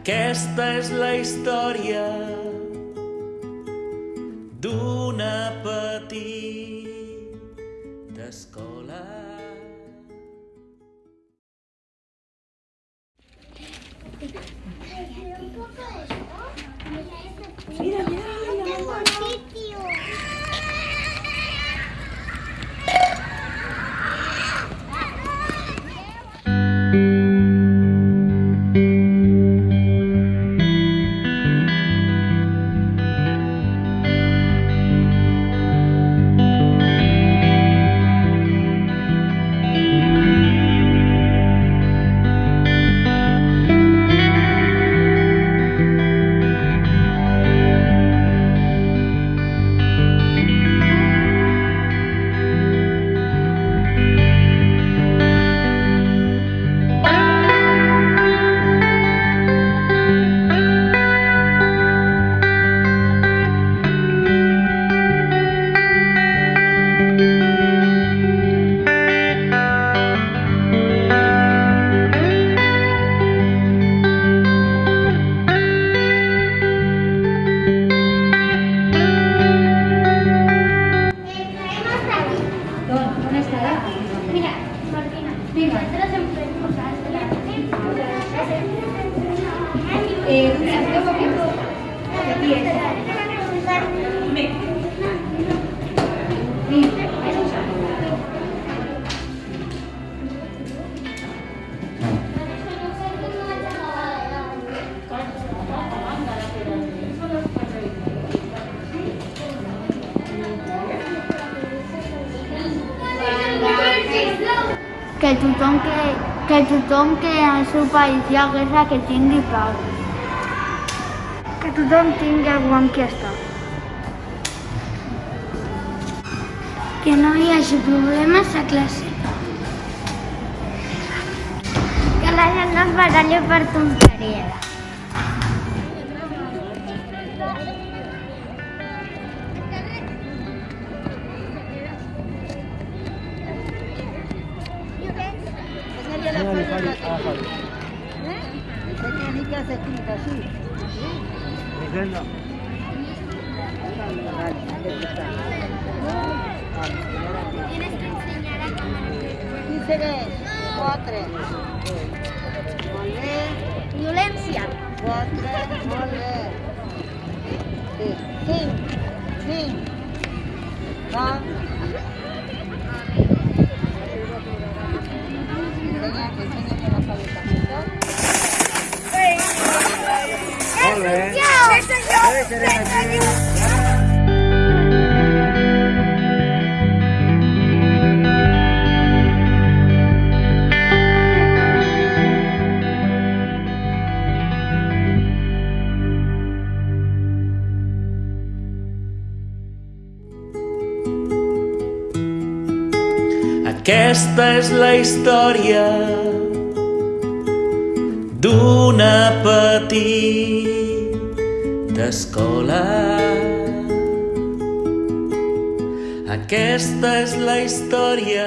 Aquesta és la història d'una petita escola. Mira, Gracias. Que tothom que, que tothom que al seu país hi ha guerra que tingui pau. Que tothom tingui algú amb qui estar. Que no hi hagi problemes a classe. Que la gent no es baralli per tonteries. Áfale, áfale. ¿Eh? Esa canica se Tienes que enseñar a comer. Violencia. Cuatro, Aquesta és la història d'una petita escola. Aquesta és la història